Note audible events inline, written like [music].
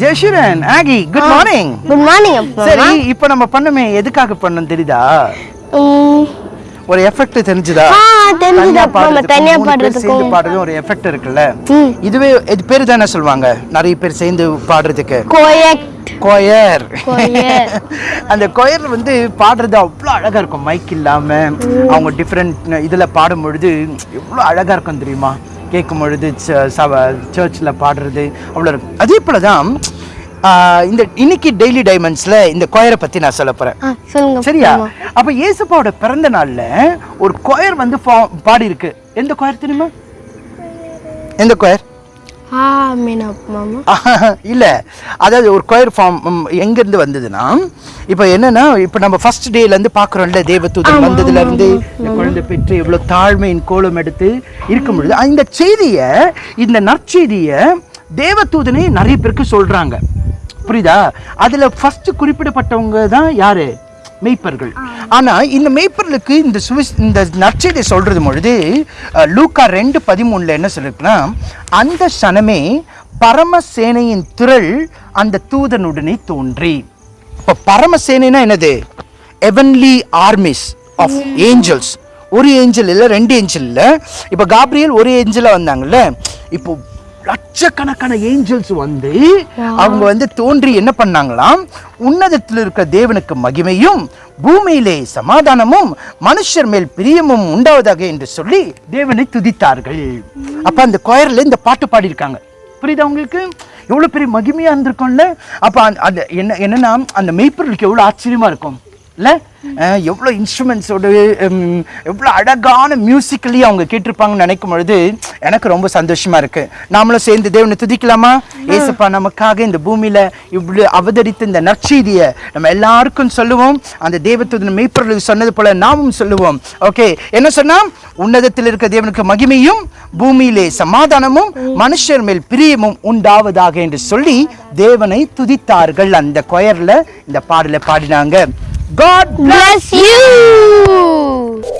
ஜெயசுரன் ஆகி good morning good morning சரி இப்போ நம்ம பண்ணுமே எதுக்காக பண்ணோம் தெரியுதா? ஒரு எஃபெக்ட் தெரிஞ்சுதா? தனியா சேர்ந்து பாடுறது ஒரு எஃபெக்ட் இருக்குல்ல. இதுவே இது பேர் தானே சொல்லுவாங்க? நிறைய பேர் சேர்ந்து பாடுறதுக்கு. கொயர். [laughs] அந்த கொயர் வந்து பாடுறது அவ்வளோ அழகா இருக்கும் மைக் இல்லாம. அவங்க டிஃப்ரெண்ட் இதுல பாடும் பொழுது எவ்வளோ அழகா இருக்கும் தெரியுமா? கேட்கும் பொழுது சர்ச்சில் பாடுறது அவ்வளோ இருக்கும். அதே போல தான் இந்த இன்னைக்கு டெய்லி டைமண்ட்ஸ்ல இந்த கொயரை பத்தி நான் சொல்ல போறேன். சரியா. அப்ப இயேசுப்பாவோட பிறந்த நாள்ல ஒரு கொயர் வந்து பாடி இருக்கு. எந்த கொயர் தெரியுமா? எந்த கொயர்? இல்ல. அதாவது ஒரு கொயர் ஃபார்ம் எங்க இருந்து வந்ததுன்னா இப்போ என்னன்னா இப்போ நம்ம ஃபர்ஸ்ட் டேல இருந்து பாக்குறோம்ல தேவதூதன் வந்ததுல இருந்து இந்த குழந்தை பெற்று எவ்வளவு தாழ்மையின் கோலம் எடுத்து இருக்கும் பொழுது இந்த செய்திய இந்த நற்செய்திய தேவதூதனை நிறைய பேருக்கு சொல்றாங்க. புரியுதா? அதுல ஃபர்ஸ்ட் குறிப்பிடப்பட்டவங்க தான் யாரு? மெய்ப்பர்கள். ஆனா இந்த மெய்ப்பர்களுக்கு இந்த சுவிஸ் இந்த நற்செய்தி சொல்றது பொழுது லூக்கா ரெண்டு பதிமூணுல என்ன சொல்லிருக்குன்னா அந்த சனமே பரமசேனையின் திரள் அந்த தூதனுடனே தோன்றி. இப்போ பரமசேனைனா என்னது? எவன்லி ஆர்மிஸ் ஆஃப் ஏஞ்சல்ஸ் ஒரு ஏஞ்சல் இல்லை ரெண்டு ஏஞ்சல் இல்லை. இப்போ காப்ரியல் ஒரு ஏஞ்சலாக வந்தாங்கல்ல இப்போ லட்சக்கணக்கான ஏஞ்சல்ஸ் வந்து அவங்க வந்து தோன்றி என்ன பண்ணாங்களாம்? உன்னதத்தில் இருக்க தேவனுக்கு மகிமையும் பூமியிலே சமாதானமும் மனுஷர் மேல் பிரியமும் உண்டாவதாக என்று சொல்லி தேவனை துதித்தார்கள். அப்ப அந்த கொயர்ல இந்த பாட்டு பாடியிருக்காங்க. புரியுதா உங்களுக்கு? எவ்வளவு பெரிய மகிமையா இருந்திருக்கும்ல? அப்ப அந்த- அந்த என்ன என்னன்னா அந்த மெய்ப்பொருளுக்கு எவ்வளவு ஆச்சரியமா இருக்கும். இல்லை எவ்வளோ இன்ஸ்ட்ருமெண்ட்ஸோடு இன்ஸ்ட்ருமெண்ட்ஸோட அழகான மியூசிக்கலி அவங்க கேட்டிருப்பாங்கன்னு நினைக்கும் பொழுது எனக்கு ரொம்ப சந்தோஷமாக இருக்குது நாமளும் சேர்ந்து தேவனை துதிக்கலாமா? ஏசப்பா நமக்காக இந்த பூமியில் இவ்வளோ அவதரித்த இந்த நற்செய்தியை நம்ம எல்லாருக்கும் சொல்லுவோம். அந்த தேவத்துடன் மெய்ப்பொருளுக்கு சொன்னது போல் நாமும் சொல்லுவோம். ஓகே என்ன சொன்னால் உன்னதத்தில் இருக்க தேவனுக்கு மகிமையும் பூமியிலே சமாதானமும் மனுஷர் மேல் பிரியமும் உண்டாவதாக என்று சொல்லி தேவனை துதித்தார்கள். அந்த கொயரில் இந்த பாடலை பாடினாங்க. God bless you